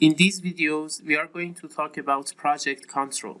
In these videos, we are going to talk about project control.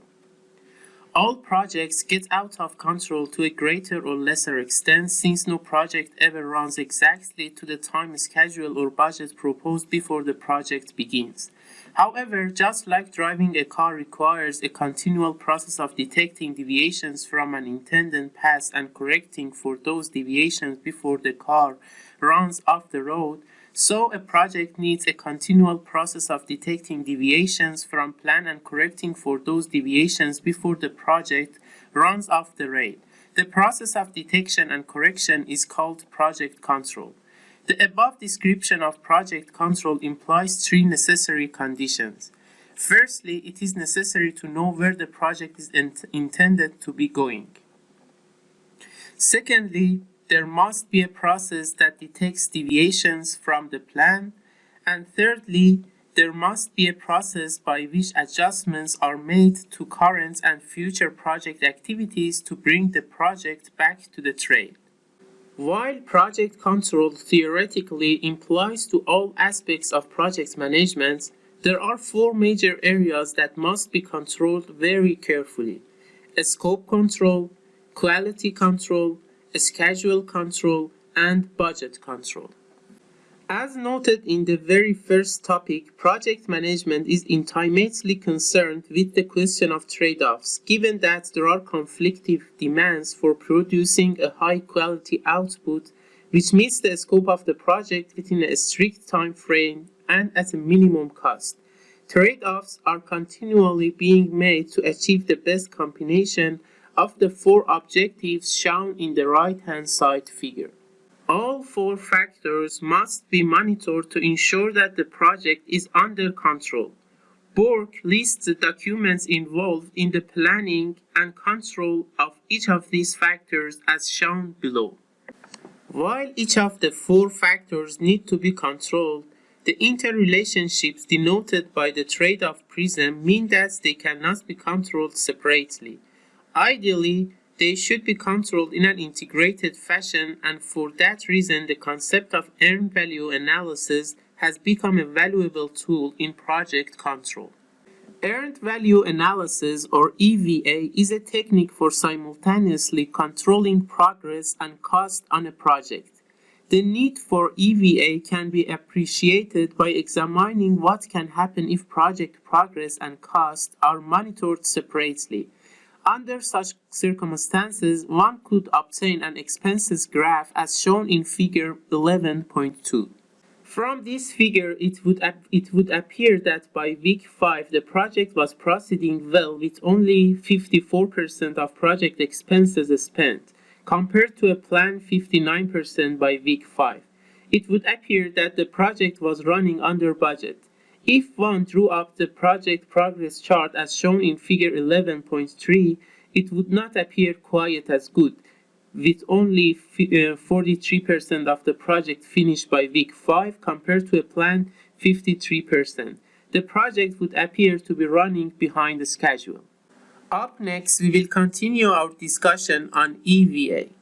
All projects get out of control to a greater or lesser extent since no project ever runs exactly to the time schedule or budget proposed before the project begins. However, just like driving a car requires a continual process of detecting deviations from an intended path and correcting for those deviations before the car runs off the road, so a project needs a continual process of detecting deviations from plan and correcting for those deviations before the project runs off the rail. The process of detection and correction is called project control. The above description of project control implies three necessary conditions. Firstly, it is necessary to know where the project is int intended to be going. Secondly, there must be a process that detects deviations from the plan. And thirdly, there must be a process by which adjustments are made to current and future project activities to bring the project back to the trail. While project control theoretically implies to all aspects of project management, there are four major areas that must be controlled very carefully. Scope control, quality control, schedule control, and budget control. As noted in the very first topic, project management is intimately concerned with the question of trade-offs, given that there are conflicting demands for producing a high-quality output which meets the scope of the project within a strict time frame and at a minimum cost. Trade-offs are continually being made to achieve the best combination of the four objectives shown in the right-hand side figure. All four factors must be monitored to ensure that the project is under control. Borg lists the documents involved in the planning and control of each of these factors as shown below. While each of the four factors need to be controlled, the interrelationships denoted by the trade-off prism mean that they cannot be controlled separately. Ideally, they should be controlled in an integrated fashion and for that reason the concept of earned value analysis has become a valuable tool in project control. Earned value analysis or EVA is a technique for simultaneously controlling progress and cost on a project. The need for EVA can be appreciated by examining what can happen if project progress and cost are monitored separately. Under such circumstances, one could obtain an expenses graph as shown in figure 11.2. From this figure, it would, it would appear that by week 5, the project was proceeding well with only 54% of project expenses spent, compared to a planned 59% by week 5. It would appear that the project was running under budget. If one drew up the project progress chart as shown in figure 11.3, it would not appear quite as good, with only 43% uh, of the project finished by week 5 compared to a planned 53%. The project would appear to be running behind the schedule. Up next, we will continue our discussion on EVA.